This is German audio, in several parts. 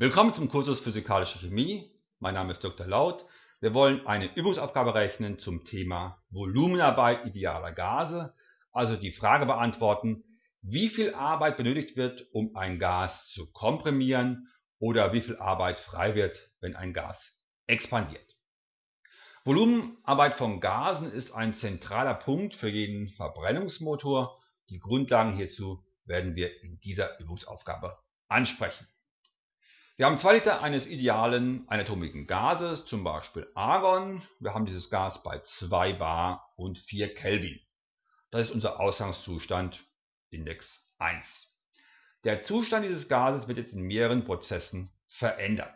Willkommen zum Kursus Physikalische Chemie. Mein Name ist Dr. Laut. Wir wollen eine Übungsaufgabe rechnen zum Thema Volumenarbeit idealer Gase, also die Frage beantworten, wie viel Arbeit benötigt wird, um ein Gas zu komprimieren oder wie viel Arbeit frei wird, wenn ein Gas expandiert. Volumenarbeit von Gasen ist ein zentraler Punkt für jeden Verbrennungsmotor. Die Grundlagen hierzu werden wir in dieser Übungsaufgabe ansprechen. Wir haben 2 Liter eines idealen einatomigen Gases, zum Beispiel Argon. Wir haben dieses Gas bei 2 bar und 4 Kelvin. Das ist unser Ausgangszustand, Index 1. Der Zustand dieses Gases wird jetzt in mehreren Prozessen verändert.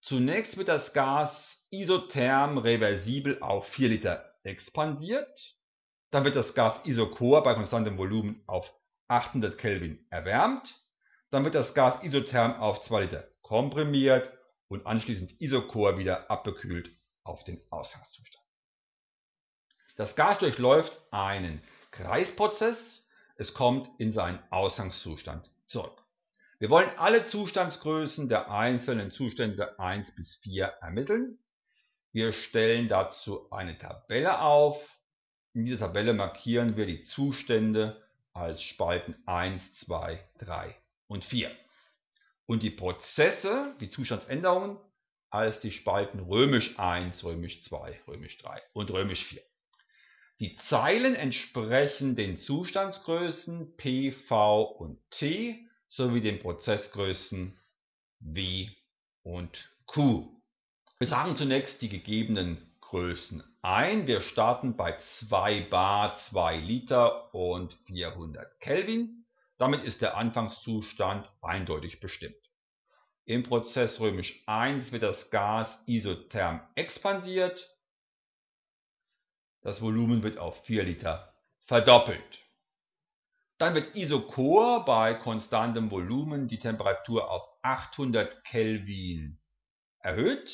Zunächst wird das Gas isotherm reversibel auf 4 Liter expandiert. Dann wird das Gas isochor bei konstantem Volumen auf 800 Kelvin erwärmt. Dann wird das Gas isotherm auf 2 Liter komprimiert und anschließend isochor wieder abbekühlt auf den Ausgangszustand. Das Gas durchläuft einen Kreisprozess, es kommt in seinen Ausgangszustand zurück. Wir wollen alle Zustandsgrößen der einzelnen Zustände 1 bis 4 ermitteln. Wir stellen dazu eine Tabelle auf. In dieser Tabelle markieren wir die Zustände als Spalten 1, 2, 3 und 4. Und die Prozesse, die Zustandsänderungen, als die Spalten römisch 1, römisch 2, römisch 3 und römisch 4. Die Zeilen entsprechen den Zustandsgrößen P, V und T sowie den Prozessgrößen W und Q. Wir sagen zunächst die gegebenen Größen ein. Wir starten bei 2 bar, 2 Liter und 400 Kelvin. Damit ist der Anfangszustand eindeutig bestimmt. Im Prozess römisch 1 wird das Gas isotherm expandiert. Das Volumen wird auf 4 Liter verdoppelt. Dann wird isochor bei konstantem Volumen die Temperatur auf 800 Kelvin erhöht.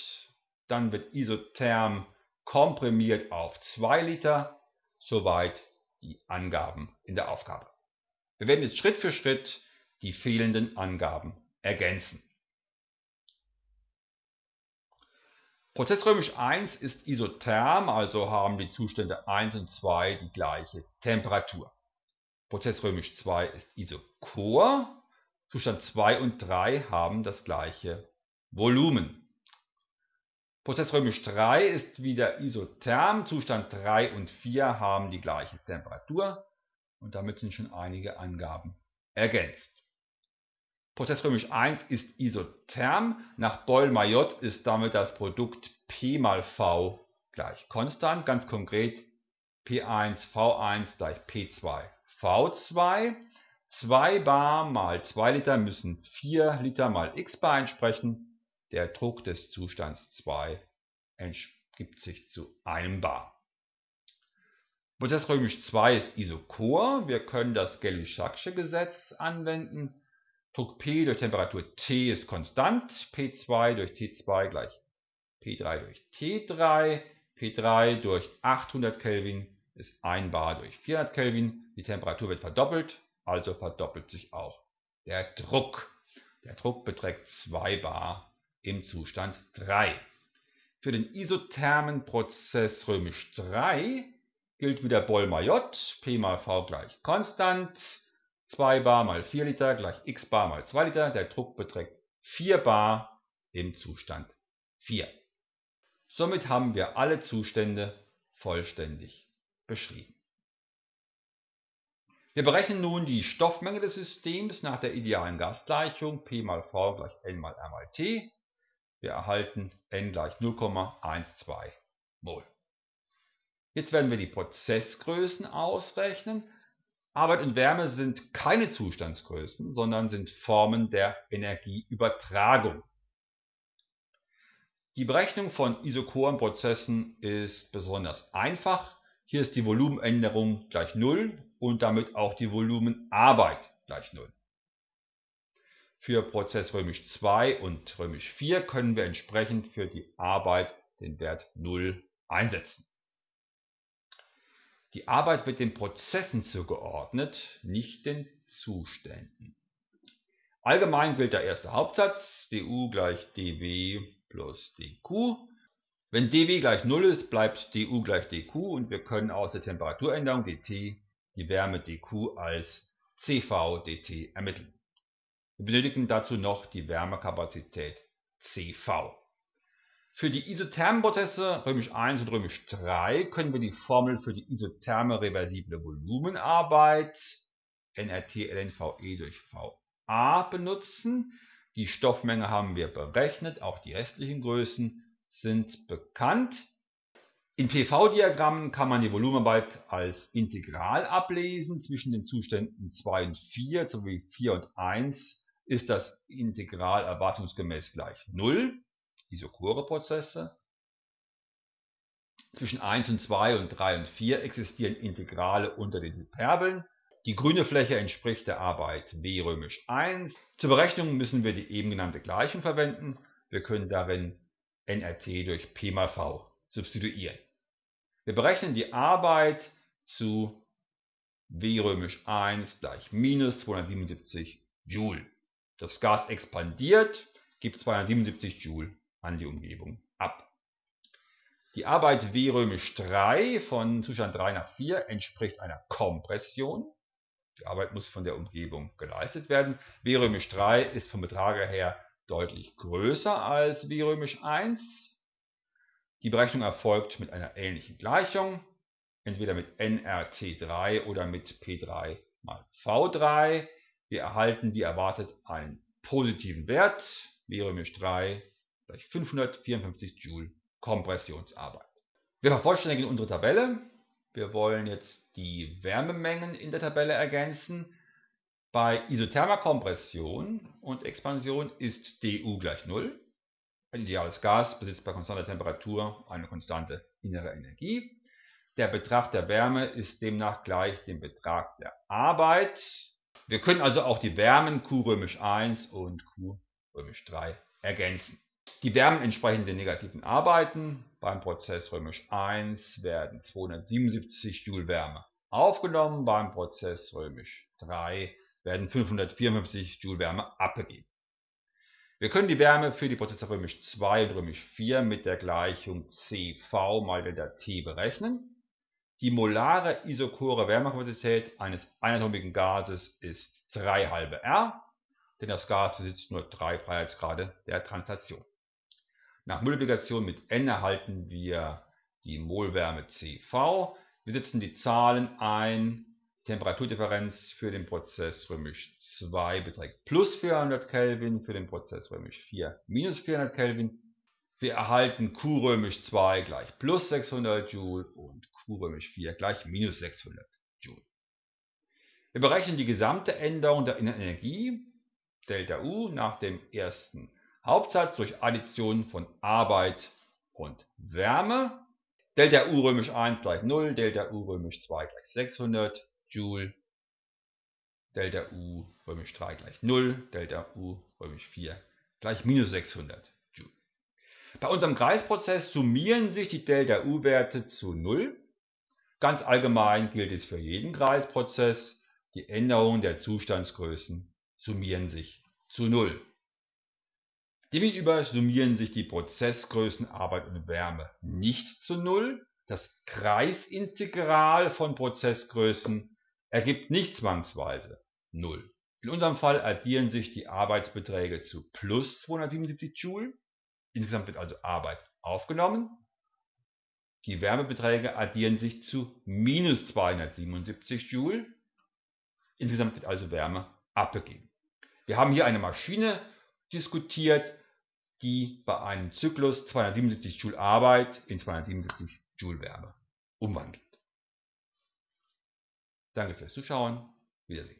Dann wird isotherm komprimiert auf 2 Liter. Soweit die Angaben in der Aufgabe. Wir werden jetzt Schritt für Schritt die fehlenden Angaben ergänzen. Prozess römisch 1 ist isotherm, also haben die Zustände 1 und 2 die gleiche Temperatur. Prozess römisch 2 ist isochor, Zustand 2 und 3 haben das gleiche Volumen. Prozess römisch 3 ist wieder isotherm, Zustand 3 und 4 haben die gleiche Temperatur und damit sind schon einige Angaben ergänzt. Prozess römisch 1 ist isotherm. Nach Boyle-Mayotte ist damit das Produkt P mal V gleich konstant. Ganz konkret P1 V1 gleich P2 V2. 2 bar mal 2 Liter müssen 4 Liter mal x bar entsprechen. Der Druck des Zustands 2 ergibt sich zu einem bar. Prozess römisch 2 ist isochor. Wir können das Gay-Lussac'sche Gesetz anwenden. Druck P durch Temperatur T ist konstant. P2 durch T2 gleich P3 durch T3. P3 durch 800 Kelvin ist 1 bar durch 400 Kelvin. Die Temperatur wird verdoppelt, also verdoppelt sich auch der Druck. Der Druck beträgt 2 bar im Zustand 3. Für den isothermen Prozess römisch 3 gilt wieder Boll-Mayotte, P mal V gleich konstant, 2 bar mal 4 Liter gleich x bar mal 2 Liter, der Druck beträgt 4 bar im Zustand 4. Somit haben wir alle Zustände vollständig beschrieben. Wir berechnen nun die Stoffmenge des Systems nach der idealen Gasgleichung P mal V gleich N mal R mal T. Wir erhalten N gleich 0,12 Mol. Jetzt werden wir die Prozessgrößen ausrechnen. Arbeit und Wärme sind keine Zustandsgrößen, sondern sind Formen der Energieübertragung. Die Berechnung von isochoren Prozessen ist besonders einfach. Hier ist die Volumenänderung gleich 0 und damit auch die Volumenarbeit gleich 0. Für Prozess römisch 2 und römisch 4 können wir entsprechend für die Arbeit den Wert 0 einsetzen. Die Arbeit wird den Prozessen zugeordnet, nicht den Zuständen. Allgemein gilt der erste Hauptsatz, du gleich dw plus dq. Wenn dw gleich 0 ist, bleibt du gleich dq und wir können aus der Temperaturänderung dt die Wärme dq als cv dt ermitteln. Wir benötigen dazu noch die Wärmekapazität cv. Für die isothermen Prozesse römisch 1 und römisch 3 können wir die Formel für die isotherme reversible Volumenarbeit nRT lnVe durch Va benutzen. Die Stoffmenge haben wir berechnet, auch die restlichen Größen sind bekannt. In PV-Diagrammen kann man die Volumenarbeit als Integral ablesen. Zwischen den Zuständen 2 und 4 sowie 4 und 1 ist das Integral erwartungsgemäß gleich 0 isochore-Prozesse. Zwischen 1 und 2 und 3 und 4 existieren Integrale unter den Hyperbeln. Die grüne Fläche entspricht der Arbeit W römisch 1. Zur Berechnung müssen wir die eben genannte Gleichung verwenden. Wir können darin nRT durch P mal V substituieren. Wir berechnen die Arbeit zu W römisch 1 gleich minus 277 Joule. Das Gas expandiert, gibt 277 Joule an die Umgebung ab. Die Arbeit W römisch 3 von Zustand 3 nach 4 entspricht einer Kompression. Die Arbeit muss von der Umgebung geleistet werden. W römisch 3 ist vom Betrag her deutlich größer als W römisch 1. Die Berechnung erfolgt mit einer ähnlichen Gleichung, entweder mit nRT3 oder mit P3 mal V3. Wir erhalten wie erwartet einen positiven Wert, W römisch 3 gleich 554 Joule Kompressionsarbeit. Wir vervollständigen unsere Tabelle. Wir wollen jetzt die Wärmemengen in der Tabelle ergänzen. Bei isothermer Kompression und Expansion ist du gleich 0. Ein ideales Gas besitzt bei konstanter Temperatur eine konstante innere Energie. Der Betrag der Wärme ist demnach gleich dem Betrag der Arbeit. Wir können also auch die Wärmen Q römisch 1 und Q römisch 3 ergänzen. Die Wärmen entsprechen den negativen Arbeiten. Beim Prozess römisch 1 werden 277 Joule Wärme aufgenommen, beim Prozess römisch 3 werden 554 Joule Wärme abgegeben. Wir können die Wärme für die Prozesse römisch 2 und römisch 4 mit der Gleichung CV mal ΔT berechnen. Die molare isochore Wärmekapazität eines einatomigen Gases ist 3 halbe R, denn das Gas besitzt nur 3 Freiheitsgrade der Translation. Nach Multiplikation mit n erhalten wir die Molwärme CV. Wir setzen die Zahlen ein. Temperaturdifferenz für den Prozess römisch 2 beträgt plus 400 Kelvin, für den Prozess römisch 4 minus 400 Kelvin. Wir erhalten Q römisch 2 gleich plus 600 Joule und Q römisch 4 gleich minus 600 Joule. Wir berechnen die gesamte Änderung der Energie, Delta U, nach dem ersten Hauptsatz durch Addition von Arbeit und Wärme. Delta U römisch 1 gleich 0, Delta U römisch 2 gleich 600 Joule, Delta U römisch 3 gleich 0, Delta U römisch 4 gleich minus 600 Joule. Bei unserem Kreisprozess summieren sich die Delta U-Werte zu 0. Ganz allgemein gilt es für jeden Kreisprozess, die Änderungen der Zustandsgrößen summieren sich zu 0. Demgegenüber summieren sich die Prozessgrößen Arbeit und Wärme nicht zu Null. Das Kreisintegral von Prozessgrößen ergibt nicht zwangsweise 0. In unserem Fall addieren sich die Arbeitsbeträge zu plus 277 Joule. Insgesamt wird also Arbeit aufgenommen. Die Wärmebeträge addieren sich zu minus 277 Joule. Insgesamt wird also Wärme abgegeben. Wir haben hier eine Maschine diskutiert, die bei einem Zyklus 277 Joule Arbeit in 277 Joule Wärme umwandelt. Danke fürs Zuschauen. Wiedersehen.